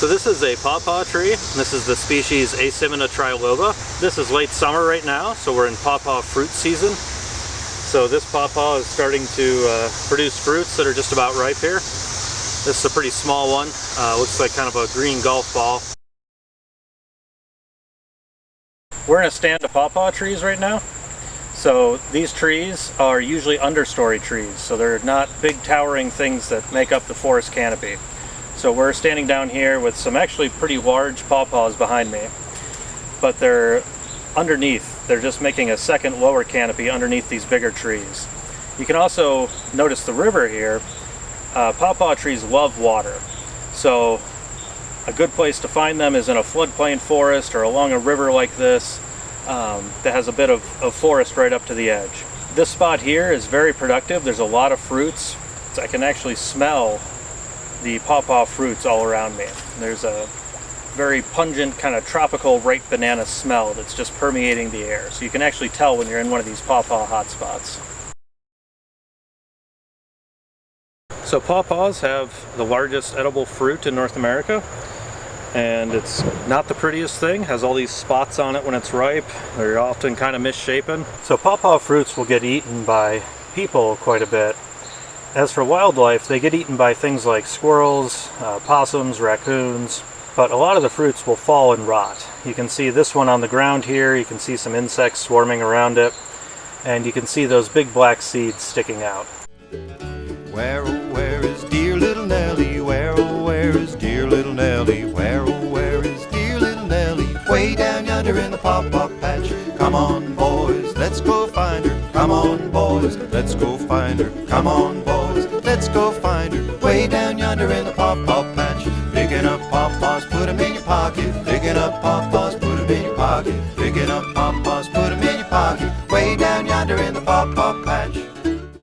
So this is a pawpaw tree. This is the species Asimina triloba. This is late summer right now, so we're in pawpaw fruit season. So this pawpaw is starting to uh, produce fruits that are just about ripe here. This is a pretty small one. Uh, looks like kind of a green golf ball. We're in a stand of pawpaw trees right now. So these trees are usually understory trees, so they're not big towering things that make up the forest canopy. So we're standing down here with some actually pretty large pawpaws behind me, but they're underneath. They're just making a second lower canopy underneath these bigger trees. You can also notice the river here. Uh, pawpaw trees love water, so a good place to find them is in a floodplain forest or along a river like this um, that has a bit of, of forest right up to the edge. This spot here is very productive. There's a lot of fruits. I can actually smell the pawpaw fruits all around me. There's a very pungent kind of tropical ripe banana smell that's just permeating the air. So you can actually tell when you're in one of these pawpaw hotspots. So pawpaws have the largest edible fruit in North America and it's not the prettiest thing has all these spots on it when it's ripe they're often kind of misshapen so pawpaw fruits will get eaten by people quite a bit as for wildlife, they get eaten by things like squirrels, uh, possums, raccoons, but a lot of the fruits will fall and rot. You can see this one on the ground here, you can see some insects swarming around it, and you can see those big black seeds sticking out. Where, oh, where is dear little Nellie? Where, oh, where is dear little Nellie? Where, oh, where is dear little Nellie? Way down yonder in the pawpaw patch. Come on, on, boys, let's go find her. Come on, boys. Let's go find her way down yonder in the pawpaw patch. Picking up pawpaws, put 'em in your pocket. Picking up pawpaws, put 'em in your pocket. Picking up